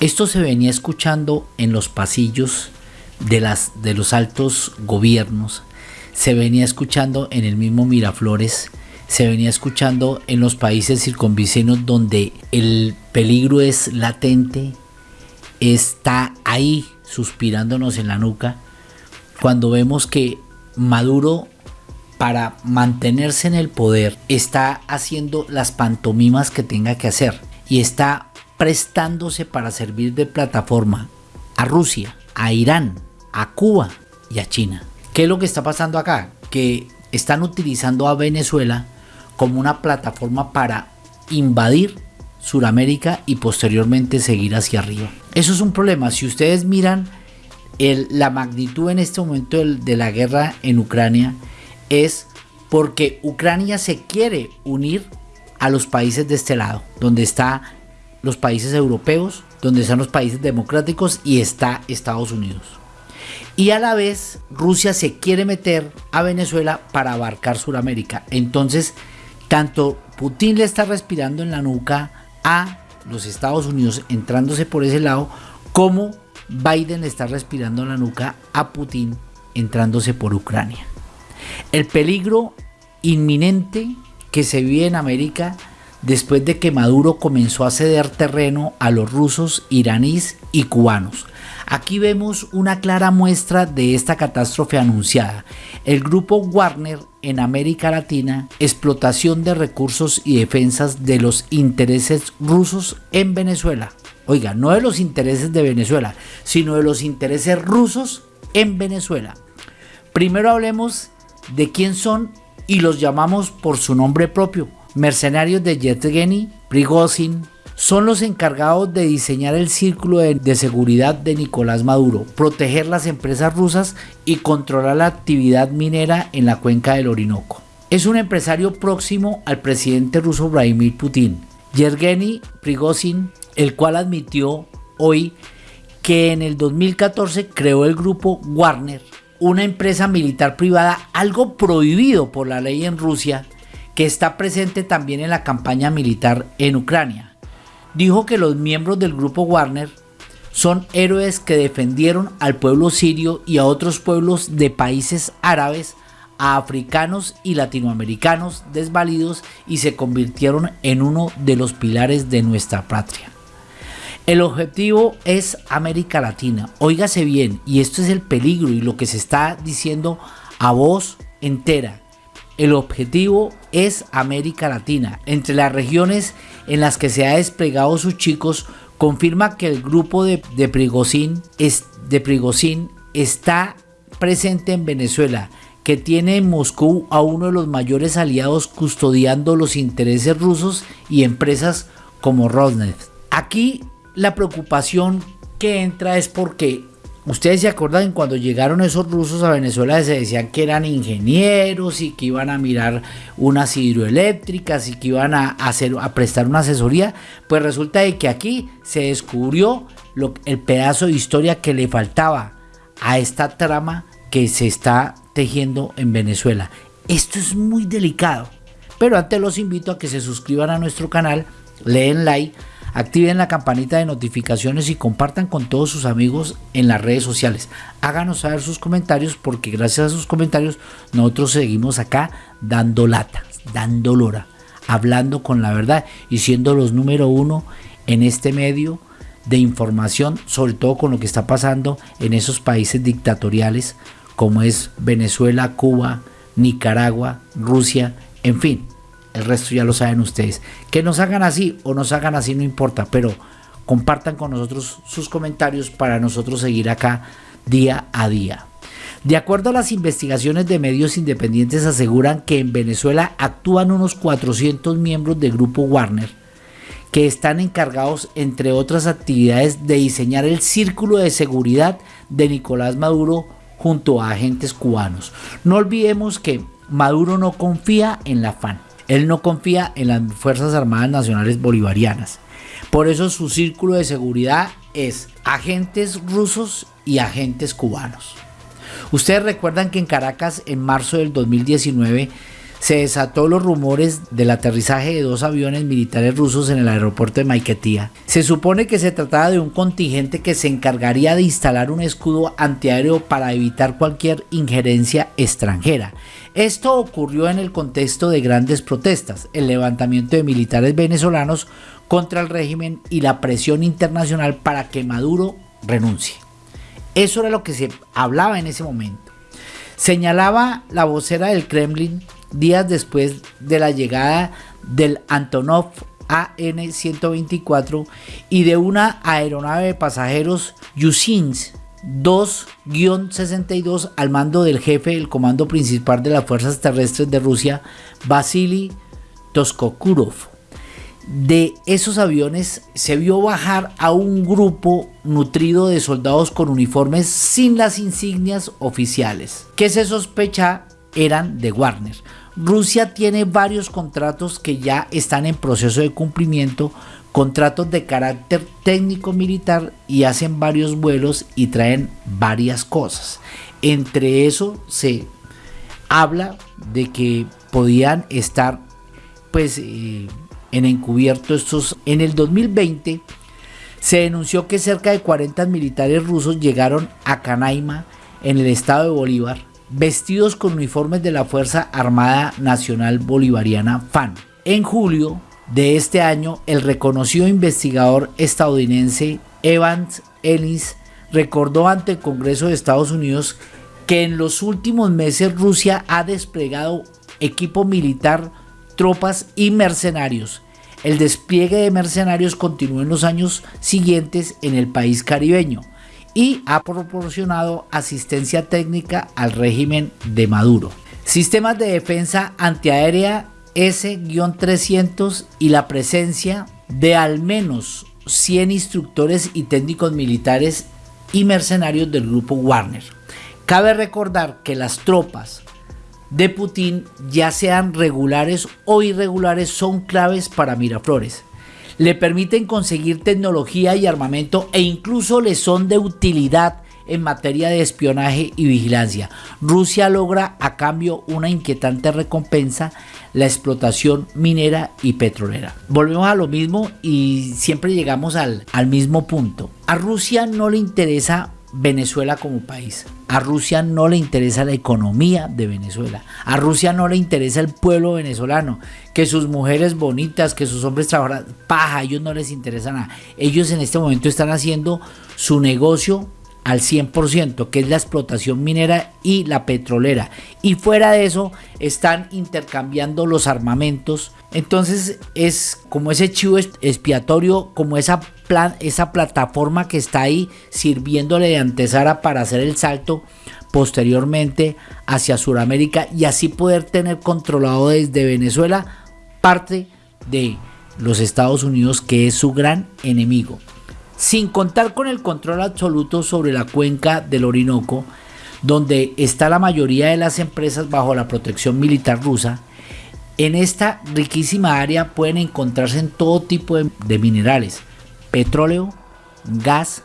Esto se venía escuchando en los pasillos de, de los altos gobiernos, se venía escuchando en el mismo Miraflores, se venía escuchando en los países circunvecinos donde el peligro es latente, está ahí suspirándonos en la nuca, cuando vemos que Maduro para mantenerse en el poder está haciendo las pantomimas que tenga que hacer y está prestándose para servir de plataforma a Rusia, a Irán, a Cuba y a China. ¿Qué es lo que está pasando acá? Que están utilizando a Venezuela como una plataforma para invadir Suramérica y posteriormente seguir hacia arriba. Eso es un problema. Si ustedes miran la magnitud en este momento de la guerra en Ucrania, es porque Ucrania se quiere unir a los países de este lado, donde están los países europeos, donde están los países democráticos y está Estados Unidos. Y a la vez Rusia se quiere meter a Venezuela para abarcar Sudamérica. Entonces, tanto Putin le está respirando en la nuca a los Estados Unidos entrándose por ese lado, como Biden está respirando en la nuca a Putin entrándose por Ucrania. El peligro inminente que se vive en América después de que Maduro comenzó a ceder terreno a los rusos, iraníes y cubanos. Aquí vemos una clara muestra de esta catástrofe anunciada. El grupo Warner en América Latina, explotación de recursos y defensas de los intereses rusos en Venezuela. Oiga, no de los intereses de Venezuela, sino de los intereses rusos en Venezuela. Primero hablemos de quién son y los llamamos por su nombre propio, mercenarios de Yevgeny Prigozhin, son los encargados de diseñar el círculo de, seguridad de Nicolás Maduro, proteger las empresas rusas y controlar la actividad minera en la cuenca del Orinoco. Es un empresario próximo al presidente ruso Vladimir Putin, Yevgeny Prigozhin, el cual admitió hoy que en el 2014 creó el grupo Warner, una empresa militar privada, algo prohibido por la ley en Rusia, que está presente también en la campaña militar en Ucrania. Dijo que los miembros del grupo Warner son héroes que defendieron al pueblo sirio y a otros pueblos de países árabes, a africanos y latinoamericanos desvalidos y se convirtieron en uno de los pilares de nuestra patria. El objetivo es América Latina. Óigase bien, y esto es el peligro y lo que se está diciendo a voz entera. El objetivo es América Latina. Entre las regiones en las que se ha desplegado sus chicos, confirma que el grupo de, de, Prigozhin está presente en Venezuela, que tiene en Moscú a uno de los mayores aliados custodiando los intereses rusos y empresas como Rosneft. Aquí la preocupación que entra es porque Ustedes se acuerdan cuando llegaron esos rusos a Venezuela se decían que eran ingenieros y que iban a mirar unas hidroeléctricas y que iban a, hacer, a prestar una asesoría. Pues resulta de que aquí se descubrió el pedazo de historia que le faltaba a esta trama que se está tejiendo en Venezuela. Esto es muy delicado. Pero antes los invito a que se suscriban a nuestro canal, leen like Activen la campanita de notificaciones y compartan con todos sus amigos en las redes sociales. Háganos saber sus comentarios porque gracias a sus comentarios nosotros seguimos acá dando lata, dando lora, hablando con la verdad y siendo los número uno en este medio de información, sobre todo con lo que está pasando en esos países dictatoriales como es Venezuela, Cuba, Nicaragua, Rusia, en fin. El resto ya lo saben ustedes. Que nos hagan así o nos hagan así no importa, pero compartan con nosotros sus comentarios para nosotros seguir acá día a día. De acuerdo a las investigaciones de medios independientes aseguran que en Venezuela actúan unos 400 miembros del grupo Warner que están encargados, entre otras actividades, de diseñar el círculo de seguridad de Nicolás Maduro junto a agentes cubanos. No olvidemos que Maduro no confía en la FAN. Él no confía en las Fuerzas Armadas Nacionales Bolivarianas. Por eso su círculo de seguridad es agentes rusos y agentes cubanos. Ustedes recuerdan que en Caracas, en marzo del 2019, se desató los rumores del aterrizaje de dos aviones militares rusos en el aeropuerto de Maiquetía. Se supone que se trataba de un contingente que se encargaría de instalar un escudo antiaéreo para evitar cualquier injerencia extranjera. Esto ocurrió en el contexto de grandes protestas, el levantamiento de militares venezolanos contra el régimen y la presión internacional para que Maduro renuncie. Eso era lo que se hablaba en ese momento. Señalaba la vocera del Kremlin días después de la llegada del Antonov AN-124 y de una aeronave de pasajeros Yusins 2-62 al mando del jefe del comando principal de las fuerzas terrestres de Rusia, Vasily Toskokurov. De esos aviones se vio bajar a un grupo nutrido de soldados con uniformes sin las insignias oficiales, que se sospecha eran de Warner. Rusia tiene varios contratos que ya están en proceso de cumplimiento, contratos de carácter técnico militar y hacen varios vuelos y traen varias cosas. Entre eso se habla de que podían estar pues eh, en encubierto estos en el 2020 se denunció que cerca de 40 militares rusos llegaron a Canaima en el estado de Bolívar vestidos con uniformes de la Fuerza Armada Nacional Bolivariana FAN. En julio de este año, el reconocido investigador estadounidense Evans Ellis recordó ante el Congreso de Estados Unidos que en los últimos meses Rusia ha desplegado equipo militar, tropas y mercenarios. El despliegue de mercenarios continuó en los años siguientes en el país caribeño y ha proporcionado asistencia técnica al régimen de Maduro. Sistemas de defensa antiaérea S-300 y la presencia de al menos 100 instructores y técnicos militares y mercenarios del grupo Warner. Cabe recordar que las tropas de Putin, ya sean regulares o irregulares, son claves para Miraflores le permiten conseguir tecnología y armamento e incluso le son de utilidad en materia de espionaje y vigilancia. Rusia logra a cambio una inquietante recompensa, la explotación minera y petrolera. Volvemos a lo mismo y siempre llegamos al, al mismo punto. A Rusia no le interesa Venezuela como país. A Rusia no le interesa la economía de Venezuela. A Rusia no le interesa el pueblo venezolano. Que sus mujeres bonitas, que sus hombres trabajan, paja, a ellos no les interesa nada. Ellos en este momento están haciendo su negocio al 100%, que es la explotación minera y la petrolera. Y fuera de eso, están intercambiando los armamentos. Entonces es como ese chivo expiatorio, como esa, esa plataforma que está ahí sirviéndole de antesala para hacer el salto posteriormente hacia Sudamérica y así poder tener controlado desde Venezuela parte de los Estados Unidos que es su gran enemigo sin contar con el control absoluto sobre la cuenca del Orinoco, donde está la mayoría de las empresas bajo la protección militar rusa, en esta riquísima área pueden encontrarse en todo tipo de, minerales, petróleo, gas,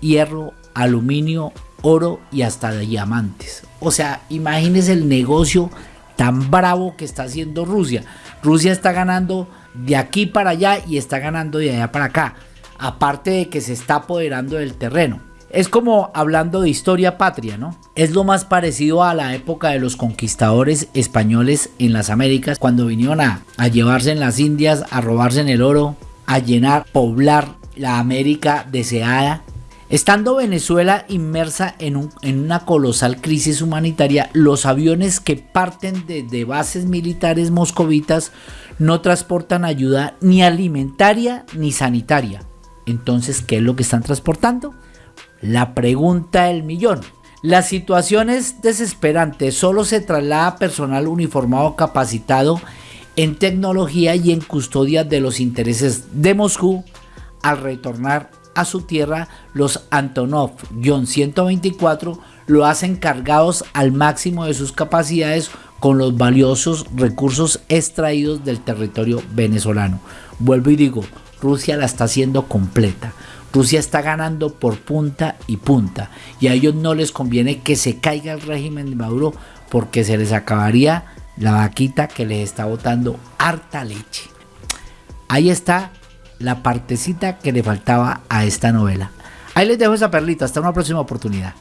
hierro, aluminio, oro y hasta diamantes. O sea, imagínense el negocio tan bravo que está haciendo Rusia. Rusia está ganando de aquí para allá y está ganando de allá para acá aparte de que se está apoderando del terreno. Es como hablando de historia patria, ¿no? Es lo más parecido a la época de los conquistadores españoles en las Américas, cuando vinieron a, llevarse en las Indias, a robarse en el oro, a llenar, poblar la América deseada. Estando Venezuela inmersa en, una colosal crisis humanitaria, los aviones que parten de bases militares moscovitas no transportan ayuda ni alimentaria ni sanitaria entonces, ¿qué es lo que están transportando? La pregunta del millón. La situación es desesperante, solo se traslada personal uniformado capacitado en tecnología y en custodia de los intereses de Moscú al retornar a su tierra, los Antonov-124 lo hacen cargados al máximo de sus capacidades con los valiosos recursos extraídos del territorio venezolano. Vuelvo y digo, Rusia la está haciendo completa. Rusia está ganando por punta y punta. Y a ellos no les conviene que se caiga el régimen de Maduro porque se les acabaría la vaquita que les está botando harta leche. Ahí está la partecita que le faltaba a esta novela. Ahí les dejo esa perlita. Hasta una próxima oportunidad.